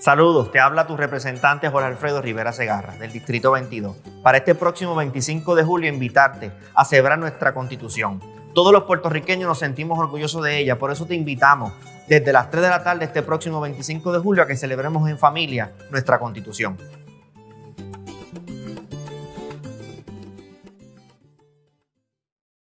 Saludos, te habla tu representante Jorge Alfredo Rivera Segarra, del Distrito 22. Para este próximo 25 de julio, invitarte a celebrar nuestra Constitución. Todos los puertorriqueños nos sentimos orgullosos de ella, por eso te invitamos desde las 3 de la tarde este próximo 25 de julio a que celebremos en familia nuestra Constitución.